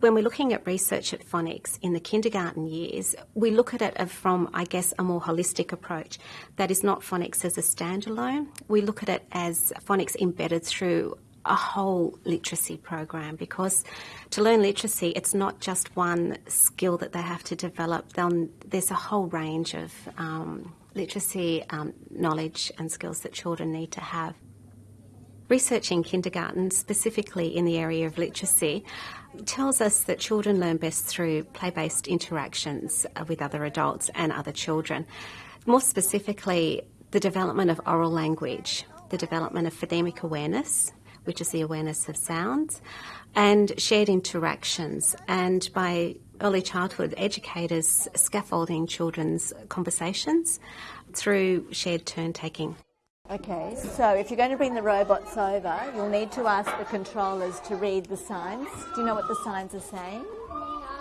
When we're looking at research at phonics in the kindergarten years, we look at it from, I guess, a more holistic approach. That is not phonics as a standalone. We look at it as phonics embedded through a whole literacy program because to learn literacy, it's not just one skill that they have to develop. They'll, there's a whole range of um, literacy um, knowledge and skills that children need to have. Research in kindergarten, specifically in the area of literacy, tells us that children learn best through play based interactions uh, with other adults and other children. More specifically, the development of oral language, the development of phonemic awareness, which is the awareness of sounds, and shared interactions. And by early childhood, educators scaffolding children's conversations through shared turn taking. Okay, so if you're going to bring the robots over, you'll need to ask the controllers to read the signs. Do you know what the signs are saying?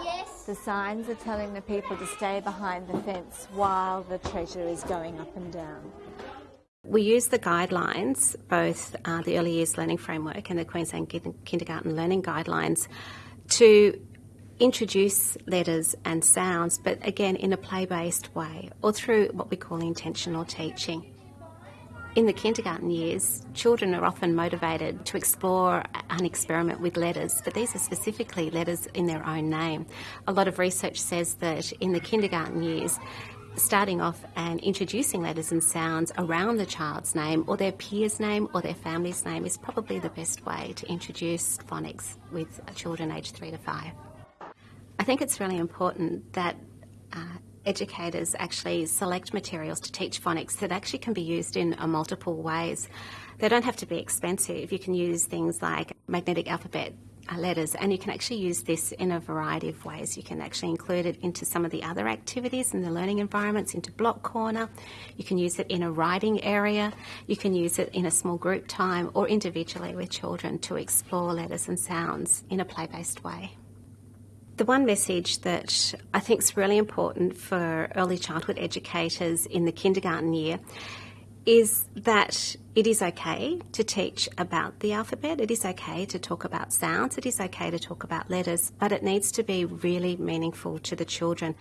Yes. The signs are telling the people to stay behind the fence while the treasure is going up and down. We use the guidelines, both uh, the Early Years Learning Framework and the Queensland Kindergarten Learning Guidelines, to introduce letters and sounds, but again in a play based way or through what we call intentional teaching. In the kindergarten years, children are often motivated to explore and experiment with letters, but these are specifically letters in their own name. A lot of research says that in the kindergarten years, starting off and introducing letters and sounds around the child's name or their peer's name or their family's name is probably the best way to introduce phonics with children aged three to five. I think it's really important that uh, educators actually select materials to teach phonics that actually can be used in uh, multiple ways. They don't have to be expensive. You can use things like magnetic alphabet uh, letters, and you can actually use this in a variety of ways. You can actually include it into some of the other activities in the learning environments, into Block Corner. You can use it in a writing area. You can use it in a small group time or individually with children to explore letters and sounds in a play based way. The one message that I think is really important for early childhood educators in the kindergarten year is that it is okay to teach about the alphabet, it is okay to talk about sounds, it is okay to talk about letters, but it needs to be really meaningful to the children.